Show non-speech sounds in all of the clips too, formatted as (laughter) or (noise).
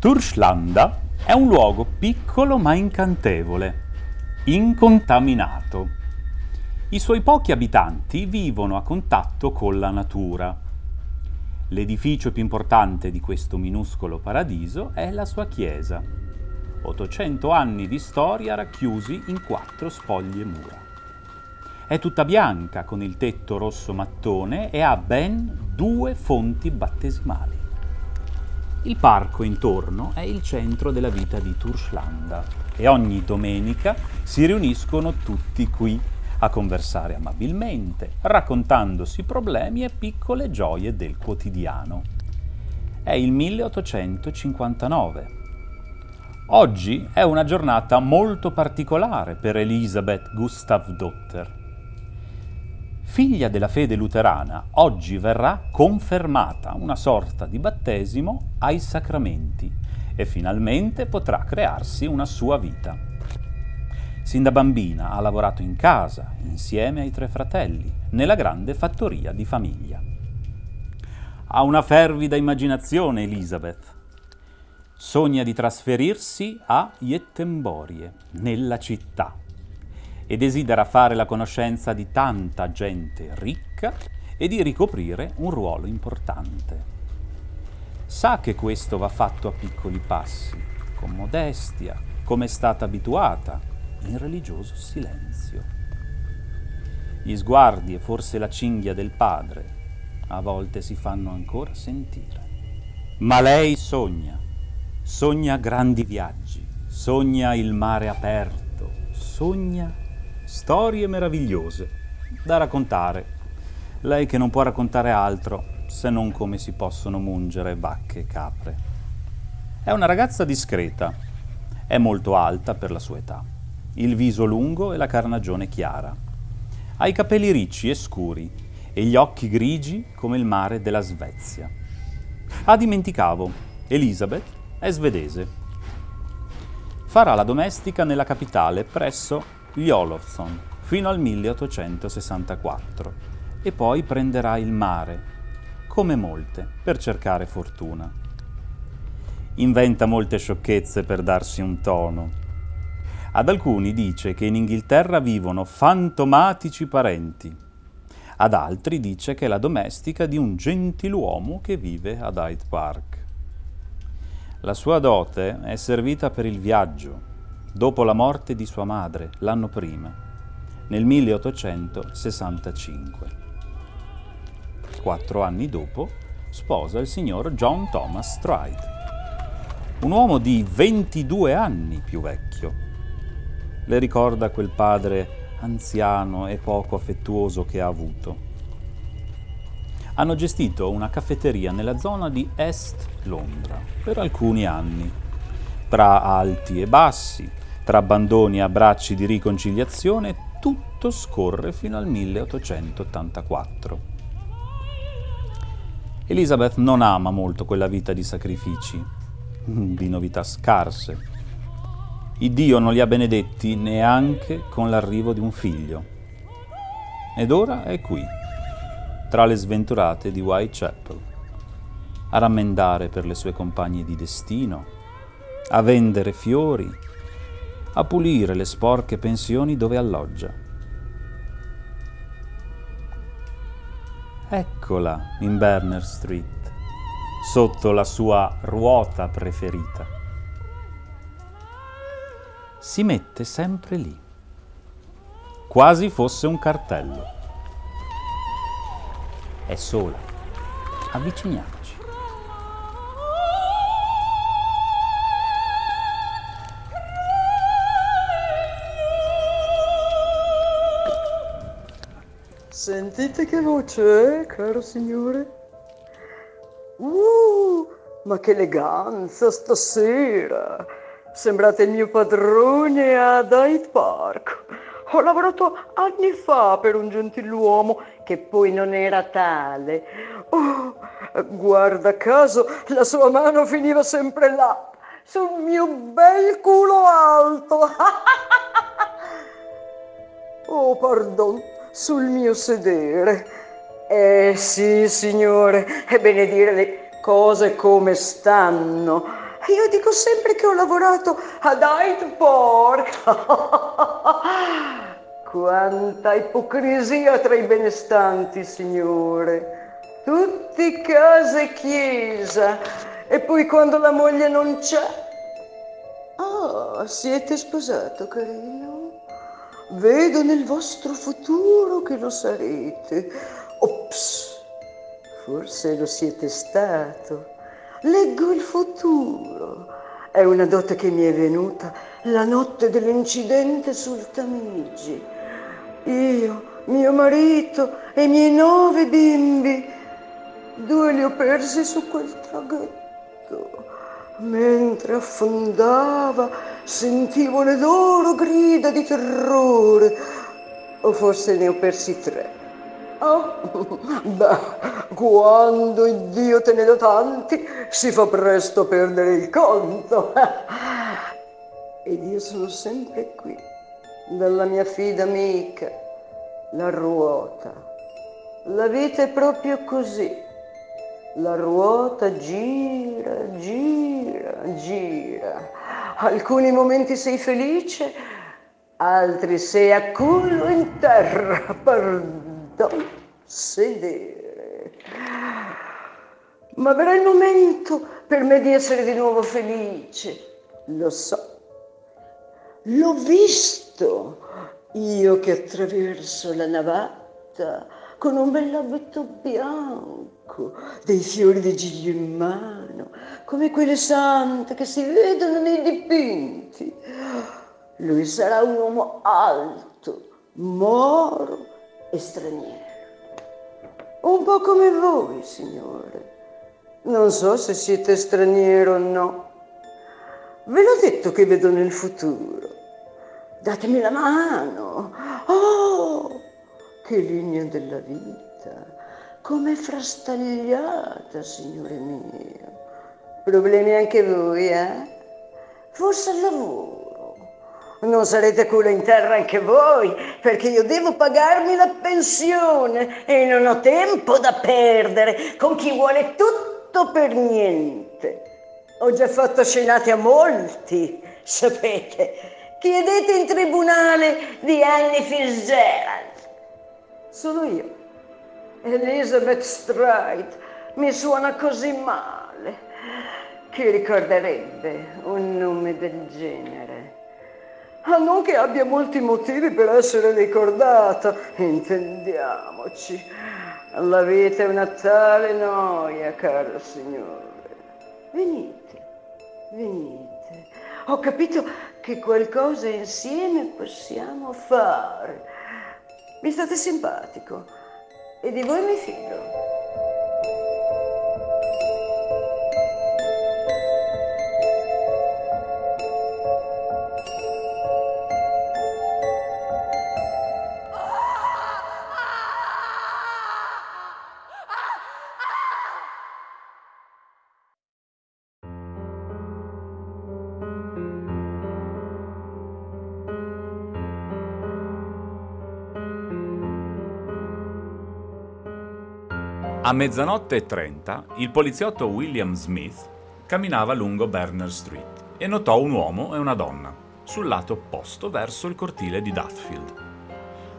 Turslanda è un luogo piccolo ma incantevole, incontaminato. I suoi pochi abitanti vivono a contatto con la natura. L'edificio più importante di questo minuscolo paradiso è la sua chiesa. 800 anni di storia racchiusi in quattro spoglie mura. È tutta bianca con il tetto rosso mattone e ha ben due fonti battesimali. Il parco intorno è il centro della vita di Turslanda e ogni domenica si riuniscono tutti qui a conversare amabilmente, raccontandosi problemi e piccole gioie del quotidiano. È il 1859. Oggi è una giornata molto particolare per Elisabeth Gustavdotter figlia della fede luterana, oggi verrà confermata una sorta di battesimo ai sacramenti e finalmente potrà crearsi una sua vita. Sin da bambina ha lavorato in casa, insieme ai tre fratelli, nella grande fattoria di famiglia. Ha una fervida immaginazione Elisabeth. Sogna di trasferirsi a Jettemborie, nella città e desidera fare la conoscenza di tanta gente ricca e di ricoprire un ruolo importante. Sa che questo va fatto a piccoli passi, con modestia, come è stata abituata, in religioso silenzio. Gli sguardi e forse la cinghia del padre a volte si fanno ancora sentire. Ma lei sogna, sogna grandi viaggi, sogna il mare aperto, sogna Storie meravigliose da raccontare. Lei che non può raccontare altro se non come si possono mungere vacche e capre. È una ragazza discreta, è molto alta per la sua età, il viso lungo e la carnagione chiara. Ha i capelli ricci e scuri e gli occhi grigi come il mare della Svezia. Ah, dimenticavo, Elisabeth è svedese. Farà la domestica nella capitale presso gli Olofsson fino al 1864 e poi prenderà il mare, come molte, per cercare fortuna. Inventa molte sciocchezze per darsi un tono. Ad alcuni dice che in Inghilterra vivono fantomatici parenti. Ad altri dice che è la domestica di un gentiluomo che vive ad Hyde Park. La sua dote è servita per il viaggio, dopo la morte di sua madre l'anno prima, nel 1865. Quattro anni dopo sposa il signor John Thomas Stride, un uomo di 22 anni più vecchio. Le ricorda quel padre anziano e poco affettuoso che ha avuto. Hanno gestito una caffetteria nella zona di Est Londra per alcuni anni, tra alti e bassi, tra abbandoni e abbracci di riconciliazione, tutto scorre fino al 1884. Elizabeth non ama molto quella vita di sacrifici, (laughs) di novità scarse. Il Dio non li ha benedetti neanche con l'arrivo di un figlio. Ed ora è qui, tra le sventurate di Whitechapel, a rammendare per le sue compagne di destino, a vendere fiori, a pulire le sporche pensioni dove alloggia. Eccola in Berner Street, sotto la sua ruota preferita. Si mette sempre lì, quasi fosse un cartello. È sola. Avviciniamo. Sentite che voce caro signore? Uh, ma che eleganza stasera! Sembrate il mio padrone ad Hyde Park. Ho lavorato anni fa per un gentiluomo che poi non era tale. Oh, guarda caso, la sua mano finiva sempre là, sul mio bel culo alto. (laughs) oh, pardon sul mio sedere. Eh sì, signore, è bene dire le cose come stanno. Io dico sempre che ho lavorato ad Hyde Park. (laughs) Quanta ipocrisia tra i benestanti, signore. Tutti casa e chiesa. E poi quando la moglie non c'è... Ah, siete sposato, carino? Vedo nel vostro futuro che lo sarete. Ops, forse lo siete stato. Leggo il futuro. È una dote che mi è venuta la notte dell'incidente sul Tamigi. Io, mio marito e i miei nove bimbi, due li ho persi su quel traghetto. Mentre affondava sentivo le loro grida di terrore, o forse ne ho persi tre. Oh, (laughs) beh, quando Dio te ne dà tanti, si fa presto a perdere il conto. (laughs) Ed io sono sempre qui, dalla mia fida amica, la ruota. La vita è proprio così. La ruota gira, gira, gira. Alcuni momenti sei felice, altri sei a culo in terra, (laughs) pardon, sedere. Ma verrà il momento per me di essere di nuovo felice, lo so. L'ho visto, io che attraverso la navata con un bell'abito bianco, dei fiori di giglio in mano, come quelle sante che si vedono nei dipinti. Lui sarà un uomo alto, moro e straniero. Un po' come voi, signore. Non so se siete straniero o no. Ve l'ho detto che vedo nel futuro. Datemi la mano. Oh, che linea della vita. Come frastagliata, signore mio. Problemi anche voi, eh? Forse al lavoro. Non sarete culo in terra anche voi, perché io devo pagarmi la pensione e non ho tempo da perdere con chi vuole tutto per niente. Ho già fatto scenate a molti, sapete. Chiedete in tribunale di Annie Fitzgerald. Sono io. Elizabeth Stride mi suona così male. Chi ricorderebbe un nome del genere? Ah, non che abbia molti motivi per essere ricordata, intendiamoci. La vita è una tale noia, caro signore. Venite. Venite, ho capito che qualcosa insieme possiamo fare. Mi state simpatico e di voi mi fido. A mezzanotte e trenta il poliziotto William Smith camminava lungo Berners Street e notò un uomo e una donna sul lato opposto verso il cortile di Duffield,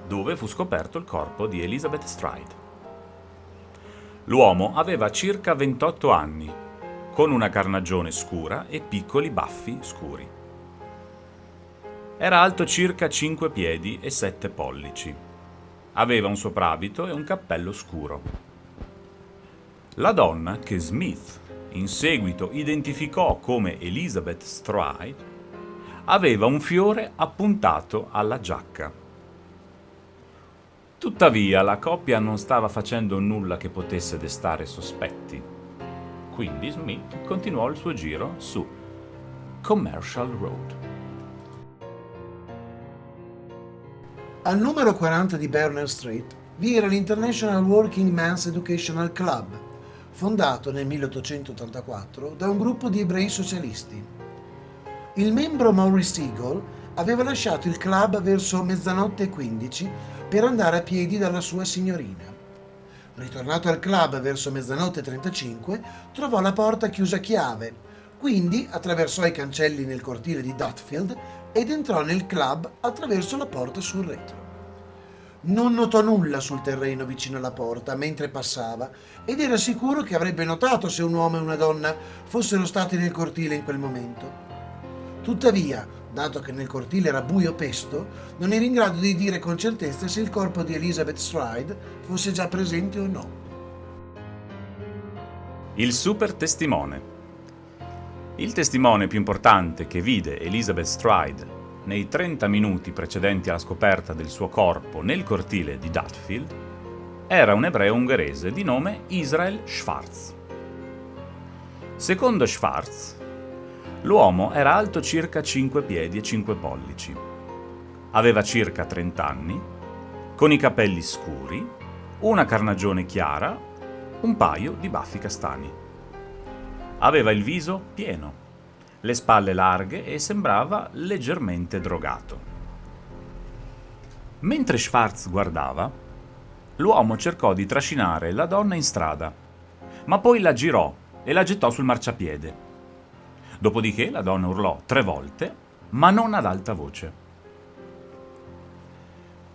dove fu scoperto il corpo di Elizabeth Stride. L'uomo aveva circa 28 anni, con una carnagione scura e piccoli baffi scuri. Era alto circa 5 piedi e 7 pollici. Aveva un soprabito e un cappello scuro. La donna, che Smith in seguito identificò come Elizabeth Stride, aveva un fiore appuntato alla giacca. Tuttavia la coppia non stava facendo nulla che potesse destare sospetti. Quindi Smith continuò il suo giro su Commercial Road. Al numero 40 di Berner Street vi era l'International Working Men's Educational Club, fondato nel 1884 da un gruppo di ebrei socialisti. Il membro Maurice Eagle aveva lasciato il club verso mezzanotte e 15 per andare a piedi dalla sua signorina. Ritornato al club verso mezzanotte e 35, trovò la porta chiusa a chiave, Quindi attraversò i cancelli nel cortile di Dutfield ed entrò nel club attraverso la porta sul retro. Non notò nulla sul terreno vicino alla porta mentre passava ed era sicuro che avrebbe notato se un uomo e una donna fossero stati nel cortile in quel momento. Tuttavia, dato che nel cortile era buio pesto, non era in grado di dire con certezza se il corpo di Elizabeth Stride fosse già presente o no. Il super testimone. Il testimone più importante che vide Elizabeth Stride nei 30 minuti precedenti alla scoperta del suo corpo nel cortile di Dutfield era un ebreo ungherese di nome Israel Schwarz. Secondo Schwarz, l'uomo era alto circa 5 piedi e 5 pollici. Aveva circa 30 anni, con i capelli scuri, una carnagione chiara, un paio di baffi castani. Aveva il viso pieno, le spalle larghe e sembrava leggermente drogato. Mentre Schwarz guardava, l'uomo cercò di trascinare la donna in strada, ma poi la girò e la gettò sul marciapiede. Dopodiché la donna urlò tre volte, ma non ad alta voce.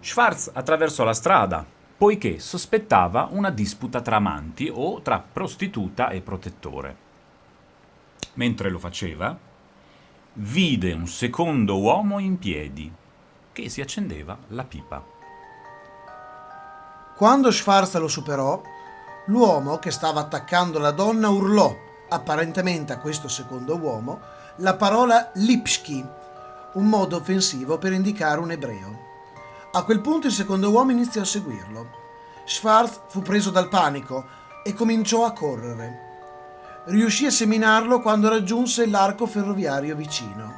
Schwarz attraversò la strada, poiché sospettava una disputa tra amanti o tra prostituta e protettore. Mentre lo faceva, vide un secondo uomo in piedi che si accendeva la pipa. Quando Schwarz lo superò, l'uomo che stava attaccando la donna urlò, apparentemente a questo secondo uomo, la parola Lipski, un modo offensivo per indicare un ebreo. A quel punto il secondo uomo iniziò a seguirlo. Schwarz fu preso dal panico e cominciò a correre. Riuscì a seminarlo quando raggiunse l'arco ferroviario vicino.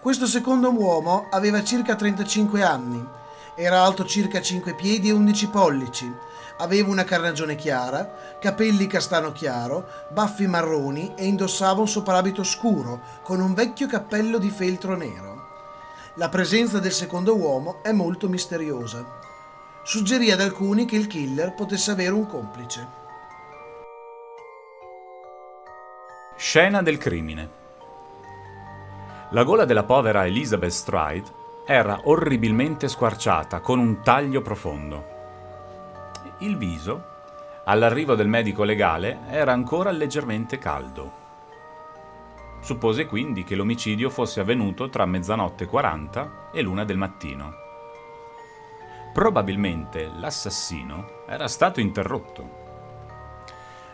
Questo secondo uomo aveva circa 35 anni era alto circa 5 piedi e 11 pollici. Aveva una carnagione chiara, capelli castano chiaro, baffi marroni e indossava un soprabito scuro con un vecchio cappello di feltro nero. La presenza del secondo uomo è molto misteriosa. Suggerì ad alcuni che il killer potesse avere un complice. Scena del crimine. La gola della povera Elizabeth Stride era orribilmente squarciata, con un taglio profondo. Il viso, all'arrivo del medico legale, era ancora leggermente caldo. Suppose quindi che l'omicidio fosse avvenuto tra mezzanotte 40 e l'una del mattino. Probabilmente l'assassino era stato interrotto.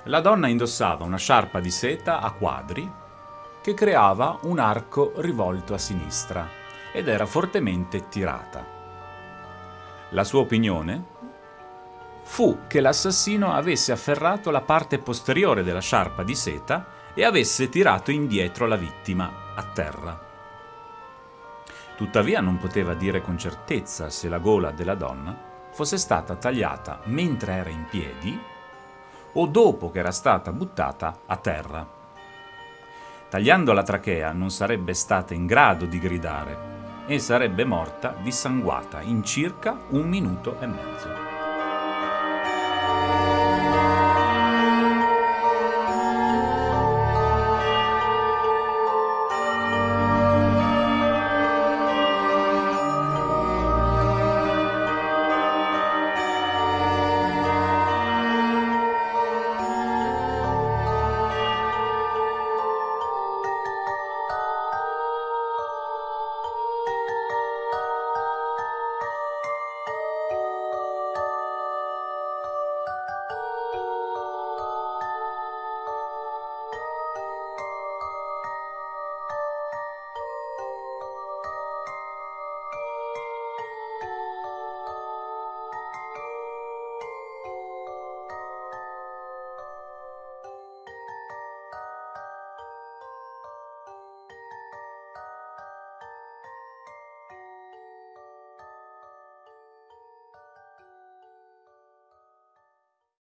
La donna indossava una sciarpa di seta a quadri che creava un arco rivolto a sinistra ed era fortemente tirata. La sua opinione fu che l'assassino avesse afferrato la parte posteriore della sciarpa di seta e avesse tirato indietro la vittima a terra. Tuttavia non poteva dire con certezza se la gola della donna fosse stata tagliata mentre era in piedi o dopo che era stata buttata a terra. Tagliando la trachea non sarebbe stata in grado di gridare e sarebbe morta dissanguata in circa un minuto e mezzo.